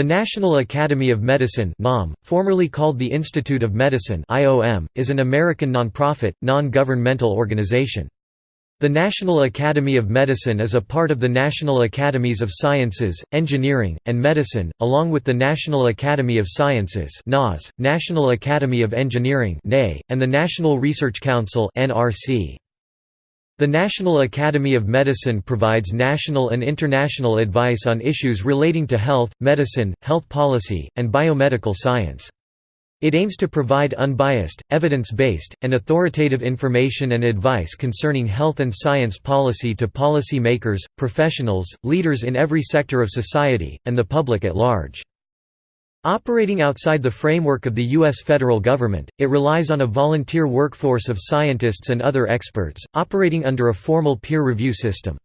The National Academy of Medicine NAM, formerly called the Institute of Medicine IOM, is an American nonprofit, non-governmental organization. The National Academy of Medicine is a part of the National Academies of Sciences, Engineering, and Medicine, along with the National Academy of Sciences NAS, National Academy of Engineering and the National Research Council NRC. The National Academy of Medicine provides national and international advice on issues relating to health, medicine, health policy, and biomedical science. It aims to provide unbiased, evidence-based, and authoritative information and advice concerning health and science policy to policy makers, professionals, leaders in every sector of society, and the public at large. Operating outside the framework of the U.S. federal government, it relies on a volunteer workforce of scientists and other experts, operating under a formal peer review system.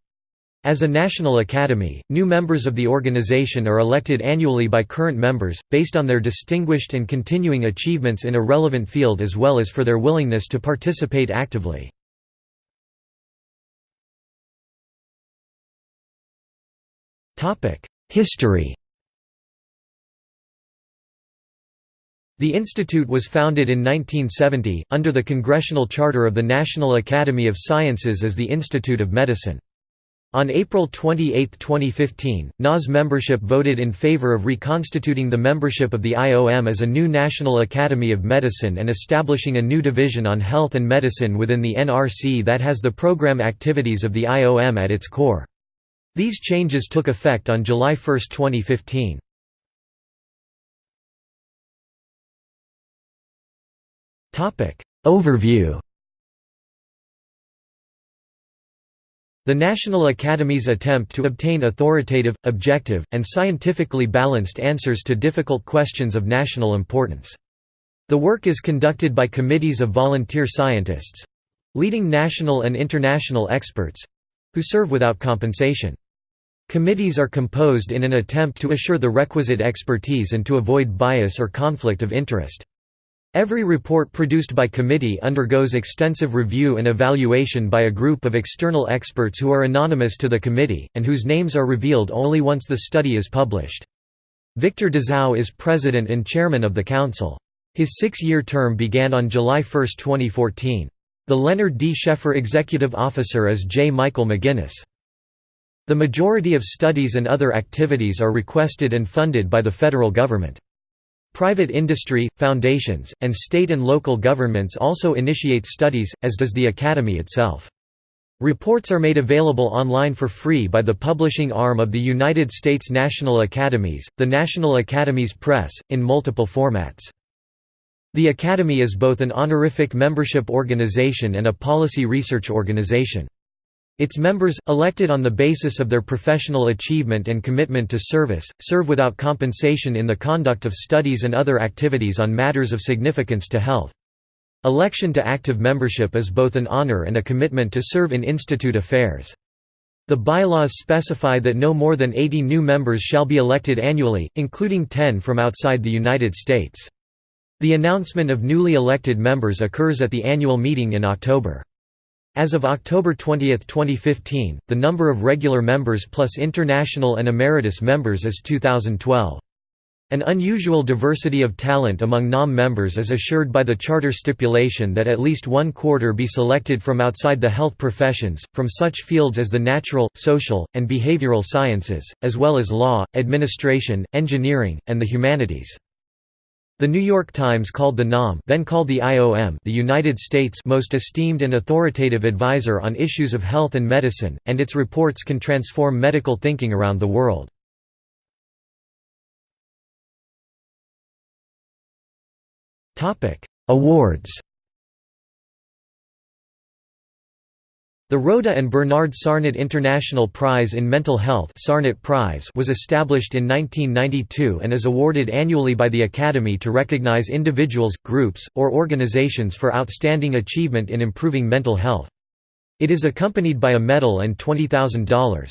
As a national academy, new members of the organization are elected annually by current members, based on their distinguished and continuing achievements in a relevant field as well as for their willingness to participate actively. History The institute was founded in 1970, under the Congressional Charter of the National Academy of Sciences as the Institute of Medicine. On April 28, 2015, NAS membership voted in favor of reconstituting the membership of the IOM as a new National Academy of Medicine and establishing a new division on health and medicine within the NRC that has the program activities of the IOM at its core. These changes took effect on July 1, 2015. Overview The National Academy's attempt to obtain authoritative, objective, and scientifically balanced answers to difficult questions of national importance. The work is conducted by committees of volunteer scientists—leading national and international experts—who serve without compensation. Committees are composed in an attempt to assure the requisite expertise and to avoid bias or conflict of interest. Every report produced by committee undergoes extensive review and evaluation by a group of external experts who are anonymous to the committee, and whose names are revealed only once the study is published. Victor Dzau is president and chairman of the council. His six-year term began on July 1, 2014. The Leonard D. Schaeffer Executive Officer is J. Michael McGinnis. The majority of studies and other activities are requested and funded by the federal government. Private industry, foundations, and state and local governments also initiate studies, as does the Academy itself. Reports are made available online for free by the publishing arm of the United States National Academies, the National Academies Press, in multiple formats. The Academy is both an honorific membership organization and a policy research organization. Its members, elected on the basis of their professional achievement and commitment to service, serve without compensation in the conduct of studies and other activities on matters of significance to health. Election to active membership is both an honor and a commitment to serve in institute affairs. The bylaws specify that no more than 80 new members shall be elected annually, including 10 from outside the United States. The announcement of newly elected members occurs at the annual meeting in October. As of October 20, 2015, the number of regular members plus international and emeritus members is 2012. An unusual diversity of talent among NAM members is assured by the charter stipulation that at least one quarter be selected from outside the health professions, from such fields as the natural, social, and behavioral sciences, as well as law, administration, engineering, and the humanities. The New York Times called the NAM then called the IOM the United States' most esteemed and authoritative advisor on issues of health and medicine, and its reports can transform medical thinking around the world. Awards The Rhoda and Bernard Sarnat International Prize in Mental Health Sarnat Prize was established in 1992 and is awarded annually by the Academy to recognize individuals, groups, or organizations for outstanding achievement in improving mental health. It is accompanied by a medal and $20,000.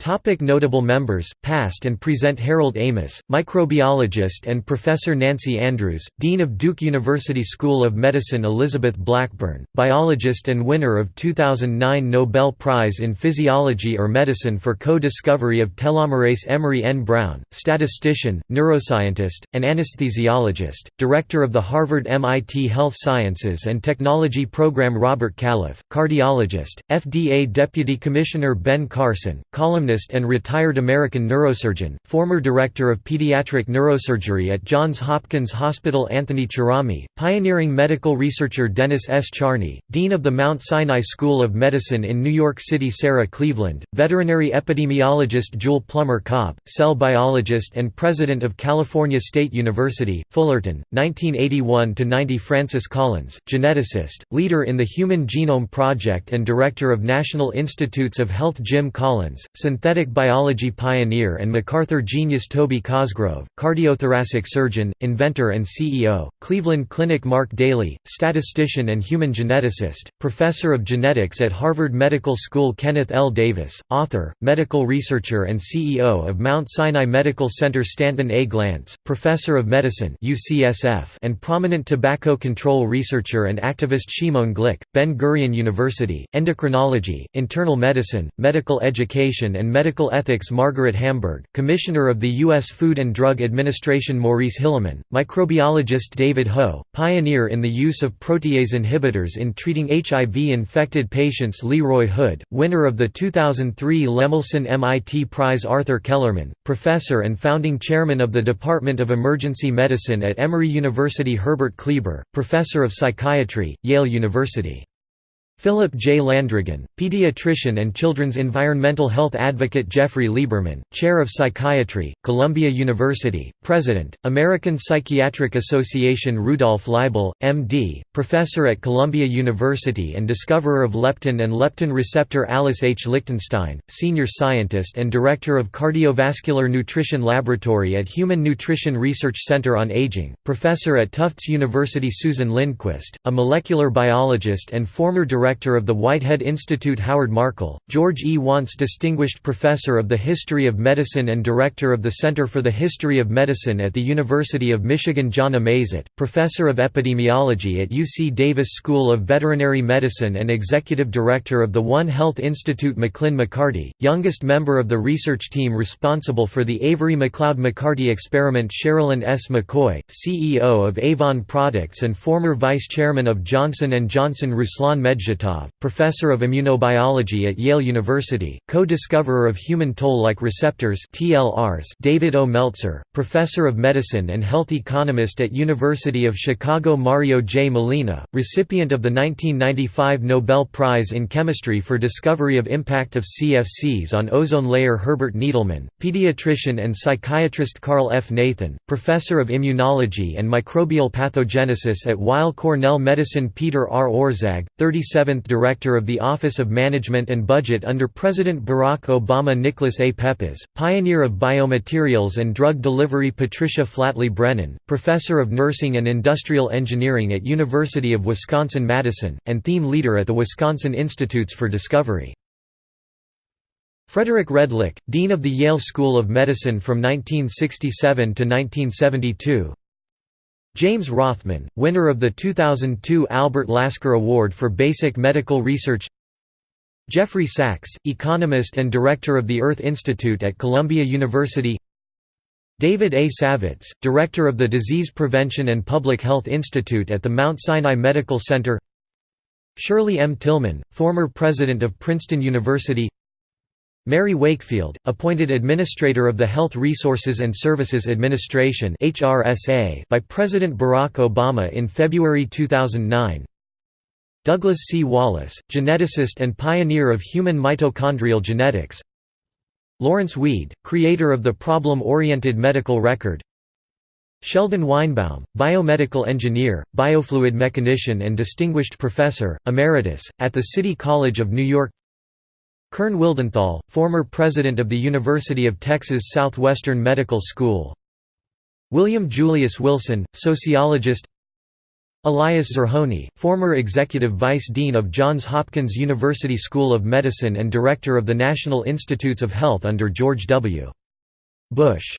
Topic notable members, past and present Harold Amos, microbiologist and Professor Nancy Andrews, Dean of Duke University School of Medicine Elizabeth Blackburn, biologist and winner of 2009 Nobel Prize in Physiology or Medicine for co-discovery of telomerase Emery N. Brown, statistician, neuroscientist, and anesthesiologist, director of the Harvard-MIT Health Sciences and Technology Program Robert Califf, cardiologist, FDA Deputy Commissioner Ben Carson, and retired American neurosurgeon, former director of pediatric neurosurgery at Johns Hopkins Hospital Anthony Cerami, pioneering medical researcher Dennis S. Charney, dean of the Mount Sinai School of Medicine in New York City Sarah Cleveland, veterinary epidemiologist Jewel Plummer Cobb, cell biologist and president of California State University, Fullerton, 1981–90 Francis Collins, geneticist, leader in the Human Genome Project and director of National Institutes of Health Jim Collins, synthetic biology pioneer and MacArthur genius Toby Cosgrove, cardiothoracic surgeon, inventor and CEO, Cleveland Clinic Mark Daly, statistician and human geneticist, professor of genetics at Harvard Medical School Kenneth L. Davis, author, medical researcher and CEO of Mount Sinai Medical Center Stanton A. Glantz, professor of medicine UCSF and prominent tobacco control researcher and activist Shimon Glick, Ben-Gurion University, endocrinology, internal medicine, medical education and Medical Ethics Margaret Hamburg, Commissioner of the U.S. Food and Drug Administration Maurice Hilleman, microbiologist David Ho, pioneer in the use of protease inhibitors in treating HIV-infected patients Leroy Hood, winner of the 2003 Lemelson MIT Prize Arthur Kellermann, professor and founding chairman of the Department of Emergency Medicine at Emory University Herbert Kleber, professor of psychiatry, Yale University. Philip J. Landrigan, pediatrician and children's environmental health advocate Jeffrey Lieberman, Chair of Psychiatry, Columbia University, President, American Psychiatric Association Rudolf Leibel, M.D., Professor at Columbia University and discoverer of leptin and leptin receptor Alice H. Lichtenstein, Senior Scientist and Director of Cardiovascular Nutrition Laboratory at Human Nutrition Research Center on Aging, Professor at Tufts University Susan Lindquist, a molecular biologist and former Director Director of the Whitehead Institute Howard Markel, George E. Wantz Distinguished Professor of the History of Medicine and Director of the Center for the History of Medicine at the University of Michigan Jonna Mazet, Professor of Epidemiology at UC Davis School of Veterinary Medicine and Executive Director of the One Health Institute Maclyn McCarty, youngest member of the research team responsible for the Avery MacLeod McCarty experiment Sherilyn S. McCoy, CEO of Avon Products and former Vice Chairman of Johnson & Johnson Ruslan Medjid professor of immunobiology at Yale University, co-discoverer of human toll-like receptors TLRs David O. Meltzer, professor of medicine and health economist at University of Chicago Mario J. Molina, recipient of the 1995 Nobel Prize in Chemistry for discovery of impact of CFCs on ozone layer Herbert Needleman, pediatrician and psychiatrist Carl F. Nathan, professor of immunology and microbial pathogenesis at Weill Cornell Medicine Peter R. Orszag, 37 seventh Director of the Office of Management and Budget under President Barack Obama Nicholas A. Peppas, pioneer of biomaterials and drug delivery Patricia Flatley Brennan, Professor of Nursing and Industrial Engineering at University of Wisconsin-Madison, and theme leader at the Wisconsin Institutes for Discovery. Frederick Redlich, Dean of the Yale School of Medicine from 1967 to 1972 James Rothman, winner of the 2002 Albert Lasker Award for Basic Medical Research Jeffrey Sachs, economist and director of the Earth Institute at Columbia University David A. Savitz, director of the Disease Prevention and Public Health Institute at the Mount Sinai Medical Center Shirley M. Tilghman, former president of Princeton University Mary Wakefield, appointed Administrator of the Health Resources and Services Administration by President Barack Obama in February 2009 Douglas C. Wallace, geneticist and pioneer of human mitochondrial genetics. Lawrence Weed, creator of the problem-oriented medical record. Sheldon Weinbaum, biomedical engineer, biofluid mechanician and distinguished professor, emeritus, at the City College of New York Kern Wildenthal, former president of the University of Texas Southwestern Medical School William Julius Wilson, sociologist Elias Zerhouni, former executive vice dean of Johns Hopkins University School of Medicine and director of the National Institutes of Health under George W. Bush.